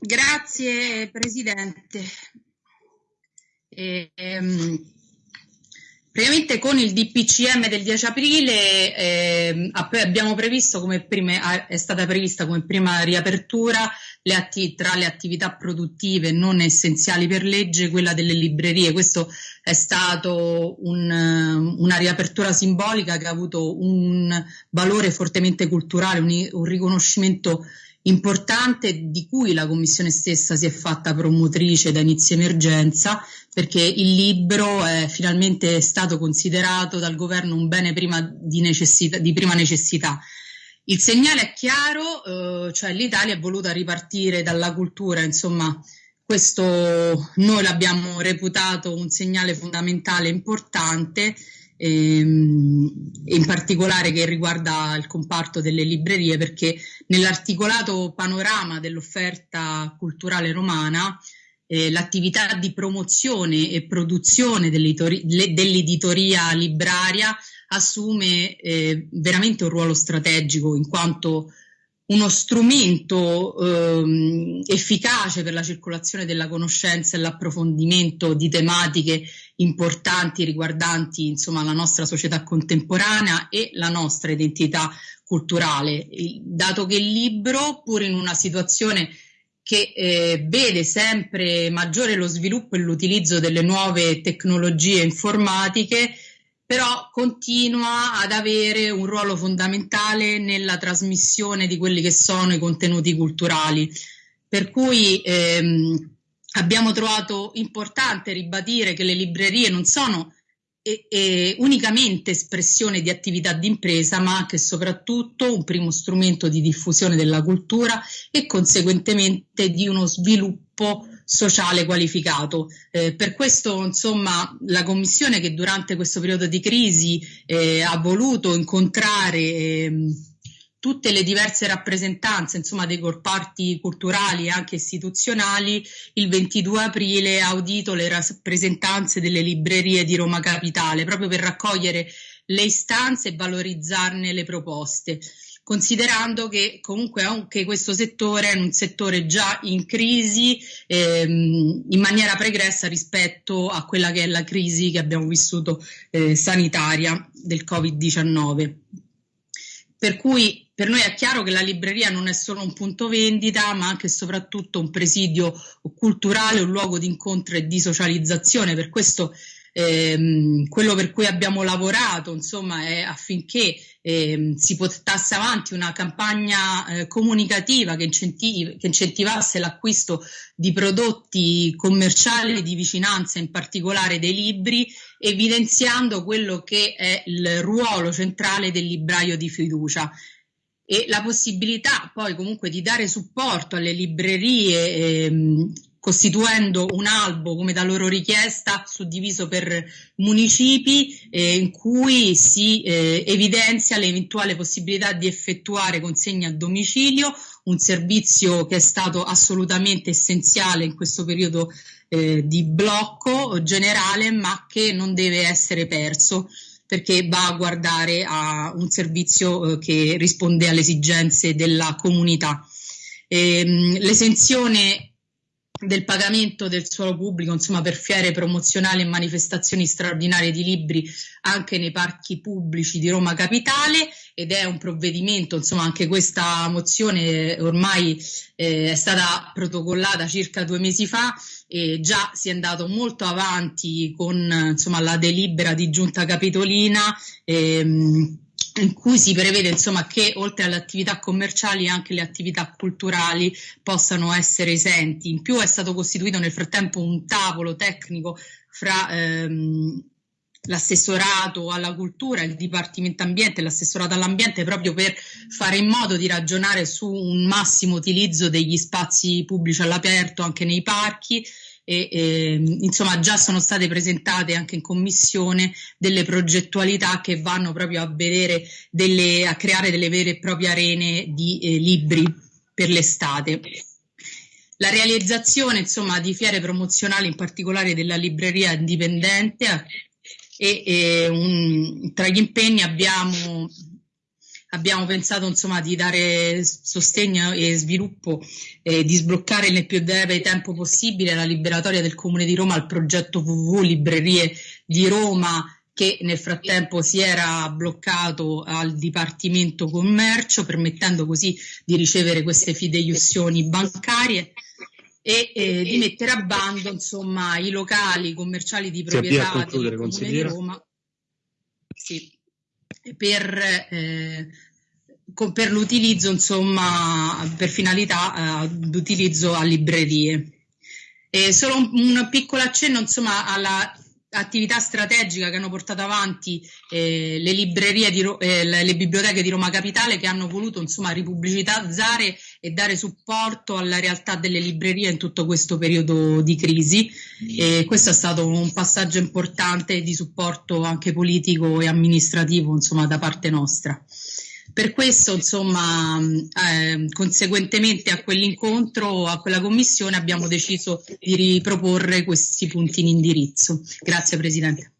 Grazie Presidente. E, ehm, praticamente con il DPCM del 10 aprile eh, abbiamo previsto come prima, è stata prevista come prima riapertura le atti, tra le attività produttive non essenziali per legge quella delle librerie. Questo è stato un, una riapertura simbolica che ha avuto un valore fortemente culturale, un, un riconoscimento importante di cui la Commissione stessa si è fatta promotrice da inizio emergenza perché il libro è finalmente stato considerato dal governo un bene prima di, necessità, di prima necessità. Il segnale è chiaro, eh, cioè l'Italia è voluta ripartire dalla cultura, insomma questo noi l'abbiamo reputato un segnale fondamentale importante ehm, in particolare che riguarda il comparto delle librerie, perché nell'articolato panorama dell'offerta culturale romana eh, l'attività di promozione e produzione dell'editoria libraria assume eh, veramente un ruolo strategico in quanto uno strumento ehm, efficace per la circolazione della conoscenza e l'approfondimento di tematiche importanti riguardanti insomma, la nostra società contemporanea e la nostra identità culturale, dato che il libro, pur in una situazione che eh, vede sempre maggiore lo sviluppo e l'utilizzo delle nuove tecnologie informatiche, però continua ad avere un ruolo fondamentale nella trasmissione di quelli che sono i contenuti culturali. Per cui ehm, abbiamo trovato importante ribadire che le librerie non sono e, e unicamente espressione di attività di impresa, ma anche e soprattutto un primo strumento di diffusione della cultura e conseguentemente di uno sviluppo sociale qualificato. Eh, per questo, insomma, la Commissione che durante questo periodo di crisi eh, ha voluto incontrare eh, tutte le diverse rappresentanze insomma, dei comparti culturali e anche istituzionali, il 22 aprile ha audito le rappresentanze delle librerie di Roma Capitale proprio per raccogliere le istanze e valorizzarne le proposte considerando che comunque anche questo settore è un settore già in crisi ehm, in maniera pregressa rispetto a quella che è la crisi che abbiamo vissuto eh, sanitaria del Covid-19. Per cui per noi è chiaro che la libreria non è solo un punto vendita, ma anche e soprattutto un presidio culturale, un luogo di incontro e di socializzazione. Per questo ehm, quello per cui abbiamo lavorato insomma, è affinché ehm, si portasse avanti una campagna eh, comunicativa che, incentivi, che, incentivasse l'acquisto di prodotti commerciali di vicinanza, in particolare dei libri, evidenziando quello che è il ruolo centrale del libraio di fiducia. E la possibilità poi comunque di dare supporto alle librerie ehm, costituendo un albo come da loro richiesta suddiviso per municipi eh, in cui si eh, evidenzia l'eventuale possibilità di effettuare consegne a domicilio, un servizio che è stato assolutamente essenziale in questo periodo eh, di blocco generale ma che non deve essere perso perché va a guardare a un servizio eh, che risponde alle esigenze della comunità. Ehm, l'esenzione del pagamento del suolo pubblico insomma, per fiere promozionali e manifestazioni straordinarie di libri anche nei parchi pubblici di Roma Capitale ed è un provvedimento, insomma anche questa mozione ormai eh, è stata protocollata circa due mesi fa e già si è andato molto avanti con insomma, la delibera di giunta capitolina ehm, in cui si prevede insomma, che oltre alle attività commerciali anche le attività culturali possano essere esenti. In più è stato costituito nel frattempo un tavolo tecnico fra ehm, l'assessorato alla cultura, il Dipartimento Ambiente e l'assessorato all'ambiente proprio per fare in modo di ragionare su un massimo utilizzo degli spazi pubblici all'aperto anche nei parchi e eh, insomma già sono state presentate anche in commissione delle progettualità che vanno proprio a vedere delle, a creare delle vere e proprie arene di eh, libri per l'estate. La realizzazione insomma, di fiere promozionali, in particolare della libreria indipendente, e, e un, tra gli impegni abbiamo abbiamo pensato insomma di dare sostegno e sviluppo e di sbloccare nel più breve tempo possibile la liberatoria del Comune di Roma al progetto WWW Librerie di Roma che nel frattempo si era bloccato al Dipartimento Commercio permettendo così di ricevere queste fideiussioni bancarie e eh, di mettere a bando insomma, i locali commerciali di proprietà del Comune di Roma. Sì, per, eh, per l'utilizzo, insomma, per finalità eh, d'utilizzo a librerie. E solo un, un piccolo accenno, insomma, alla attività strategica che hanno portato avanti eh, le librerie di eh, le biblioteche di Roma Capitale che hanno voluto insomma ripubblicizzare e dare supporto alla realtà delle librerie in tutto questo periodo di crisi e questo è stato un passaggio importante di supporto anche politico e amministrativo insomma da parte nostra. Per questo, insomma, eh, conseguentemente a quell'incontro, a quella commissione, abbiamo deciso di riproporre questi punti in indirizzo. Grazie Presidente.